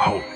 hope.